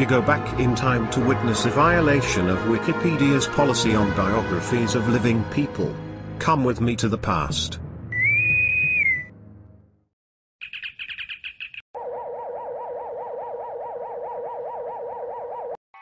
We go back in time to witness a violation of Wikipedia's policy on biographies of living people. Come with me to the past.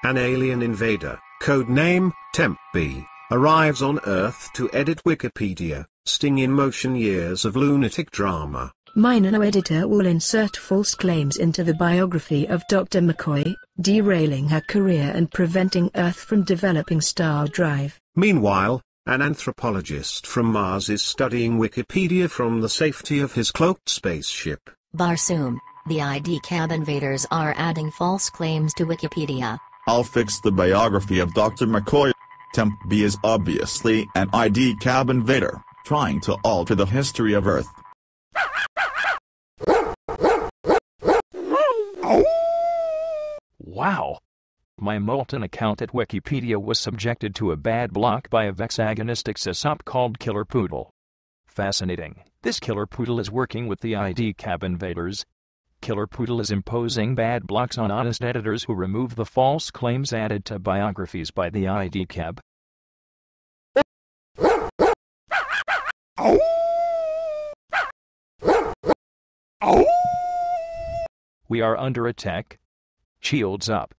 An alien invader, codename Temp-B, arrives on Earth to edit Wikipedia, sting in motion years of lunatic drama. My nano-editor will insert false claims into the biography of Dr. McCoy, derailing her career and preventing Earth from developing star drive. Meanwhile, an anthropologist from Mars is studying Wikipedia from the safety of his cloaked spaceship. Barsoom, the ID cab invaders are adding false claims to Wikipedia. I'll fix the biography of Dr. McCoy. Temp B is obviously an ID cab invader, trying to alter the history of Earth. Wow! My Molten account at Wikipedia was subjected to a bad block by a vexagonistic sysop called Killer Poodle. Fascinating. This Killer Poodle is working with the ID cab invaders. Killer Poodle is imposing bad blocks on honest editors who remove the false claims added to biographies by the ID cab. We are under attack. Shields up.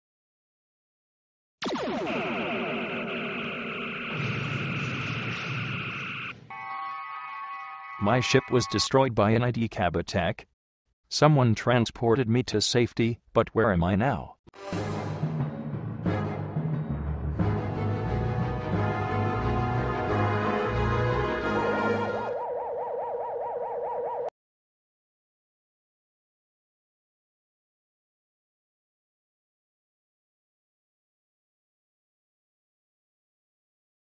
My ship was destroyed by an ID cab attack. Someone transported me to safety, but where am I now?